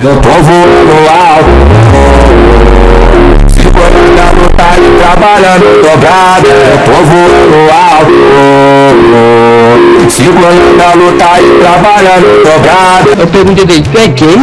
Eu tô voando alto Segurando a luta e trabalhando dobrado Eu tô voando alto Segurando a luta e trabalhando dobrado Eu perguntei tu é quem?